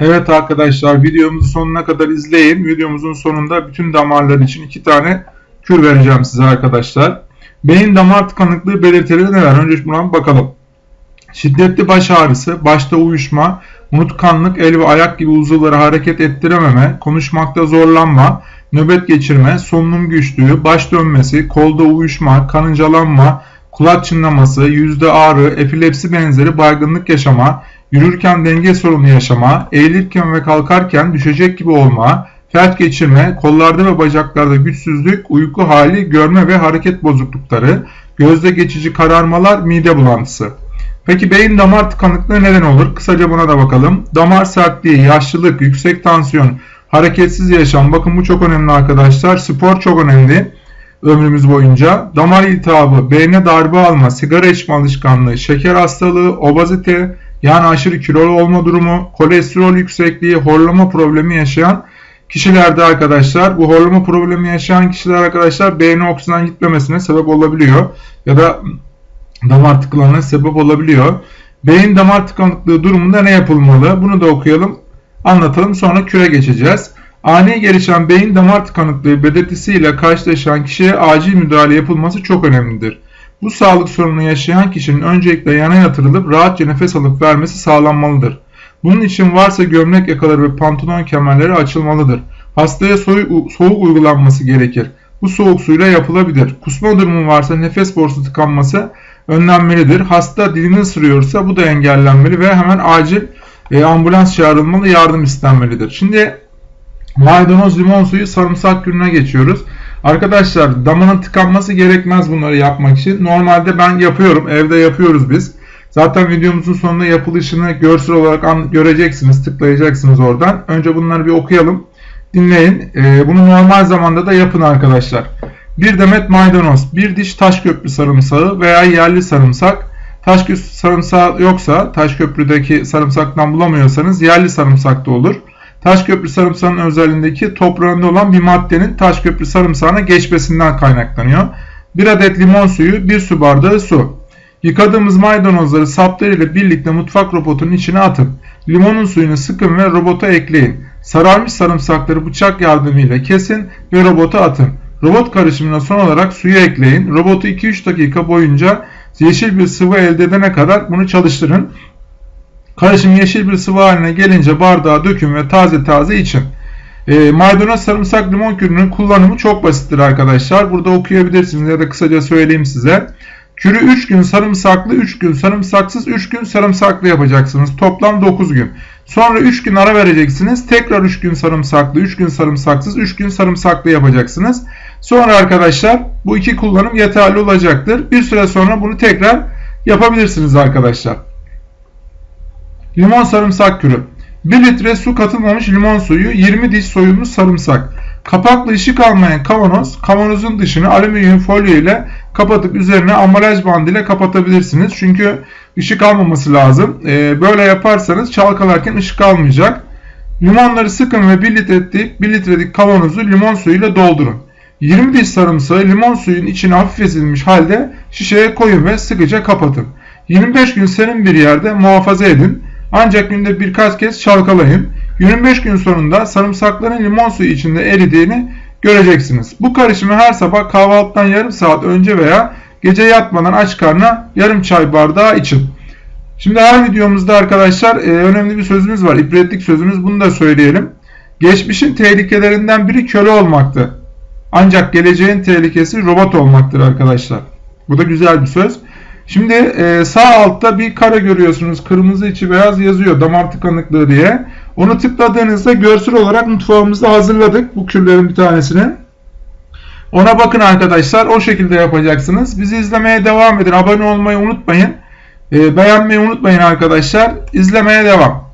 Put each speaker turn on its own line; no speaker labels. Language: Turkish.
Evet arkadaşlar videomuzu sonuna kadar izleyin. Videomuzun sonunda bütün damarlar için iki tane kür vereceğim size arkadaşlar. Beyin damar tıkanıklığı belirtileri neler? Önce buna bakalım. Şiddetli baş ağrısı, başta uyuşma, unutkanlık, el ve ayak gibi uzuvları hareket ettirememe, konuşmakta zorlanma, nöbet geçirme, solunum güçlüğü, baş dönmesi, kolda uyuşma, kanıncalanma, kulak çınlaması, yüzde ağrı, epilepsi benzeri baygınlık yaşama, yürürken denge sorunu yaşama, eğilirken ve kalkarken düşecek gibi olma, felç geçirme, kollarda ve bacaklarda güçsüzlük, uyku hali, görme ve hareket bozuklukları, gözde geçici kararmalar, mide bulantısı. Peki beyin damar tıkanıklığı neden olur? Kısaca buna da bakalım. Damar sertliği, yaşlılık, yüksek tansiyon, hareketsiz yaşam. Bakın bu çok önemli arkadaşlar. Spor çok önemli ömrümüz boyunca. Damar iltihabı, beyne darbe alma, sigara içme alışkanlığı, şeker hastalığı, obezite, yani aşırı kilolu olma durumu, kolesterol yüksekliği, horlama problemi yaşayan kişilerde arkadaşlar bu horlama problemi yaşayan kişiler arkadaşlar beyne oksijen gitmemesine sebep olabiliyor ya da damar tıkanıklığına sebep olabiliyor. Beyin damar tıkanıklığı durumunda ne yapılmalı? Bunu da okuyalım, anlatalım sonra küre geçeceğiz. Ani gelişen beyin damar tıkanıklığı belirtisiyle karşılaşan kişiye acil müdahale yapılması çok önemlidir. Bu sağlık sorununu yaşayan kişinin öncelikle yana yatırılıp rahatça nefes alıp vermesi sağlanmalıdır. Bunun için varsa gömlek yakaları ve pantolon kemerleri açılmalıdır. Hastaya soğuk uygulanması gerekir. Bu soğuk suyla yapılabilir. Kusma durumu varsa nefes borusu tıkanması önlenmelidir. Hasta dilini ısırıyorsa bu da engellenmeli ve hemen acil e, ambulans çağrılmalı, yardım istenmelidir. Şimdi maydanoz, limon suyu, sarımsak gününe geçiyoruz. Arkadaşlar damanın tıkanması gerekmez bunları yapmak için. Normalde ben yapıyorum. Evde yapıyoruz biz. Zaten videomuzun sonunda yapılışını görsel olarak göreceksiniz. Tıklayacaksınız oradan. Önce bunları bir okuyalım. Dinleyin. Ee, bunu normal zamanda da yapın arkadaşlar. Bir demet maydanoz, bir diş taş köprü sarımsağı veya yerli sarımsak. Taş köprü sarımsağı yoksa, taş köprüdeki sarımsaktan bulamıyorsanız yerli sarımsak da olur. Taşköprü sarımsağının özelliğindeki toprağında olan bir maddenin Taşköprü sarımsağına geçmesinden kaynaklanıyor. 1 adet limon suyu, 1 su bardağı su. Yıkadığımız maydanozları saplarıyla birlikte mutfak robotunun içine atın. Limonun suyunu sıkın ve robota ekleyin. Sararmış sarımsakları bıçak yardımıyla kesin ve robota atın. Robot karışımına son olarak suyu ekleyin. Robotu 2-3 dakika boyunca yeşil bir sıvı elde edene kadar bunu çalıştırın. Karışım yeşil bir sıvı haline gelince bardağa dökün ve taze taze için. E, maydanoz, sarımsak, limon kürünün kullanımı çok basittir arkadaşlar. Burada okuyabilirsiniz ya da kısaca söyleyeyim size. Kürü 3 gün sarımsaklı, 3 gün sarımsaksız, 3 gün sarımsaklı yapacaksınız. Toplam 9 gün. Sonra 3 gün ara vereceksiniz. Tekrar 3 gün sarımsaklı, 3 gün sarımsaksız, 3 gün sarımsaklı yapacaksınız. Sonra arkadaşlar bu iki kullanım yeterli olacaktır. Bir süre sonra bunu tekrar yapabilirsiniz arkadaşlar. Limon sarımsak kürü. 1 litre su katılmamış limon suyu, 20 diş soyulmuş sarımsak. Kapaklı ışık almayan kavanoz, kavanozun dışını alüminyum folyo ile kapatıp üzerine ambalaj bandı ile kapatabilirsiniz. Çünkü ışık almaması lazım. Ee, böyle yaparsanız çalkalarken ışık almayacak. Limonları sıkın ve 1 litrelik, 1 litrelik kavanozu limon suyu ile doldurun. 20 diş sarımsağı limon suyun içine hafif ezilmiş halde şişeye koyun ve sıkıca kapatın. 25 gün serin bir yerde muhafaza edin. Ancak günde birkaç kez çalkalayın. 25 gün sonunda sarımsakların limon suyu içinde eridiğini göreceksiniz. Bu karışımı her sabah kahvaltıdan yarım saat önce veya gece yatmadan aç karnına yarım çay bardağı için. Şimdi her videomuzda arkadaşlar e, önemli bir sözümüz var. İbretlik sözümüz bunu da söyleyelim. Geçmişin tehlikelerinden biri köle olmaktı. Ancak geleceğin tehlikesi robot olmaktır arkadaşlar. Bu da güzel bir söz. Şimdi e, sağ altta bir kare görüyorsunuz. Kırmızı içi beyaz yazıyor damar tıkanıklığı diye. Onu tıkladığınızda görsel olarak mutfağımızda hazırladık bu kürlerin bir tanesini. Ona bakın arkadaşlar. O şekilde yapacaksınız. Bizi izlemeye devam edin. Abone olmayı unutmayın. E, beğenmeyi unutmayın arkadaşlar. İzlemeye devam.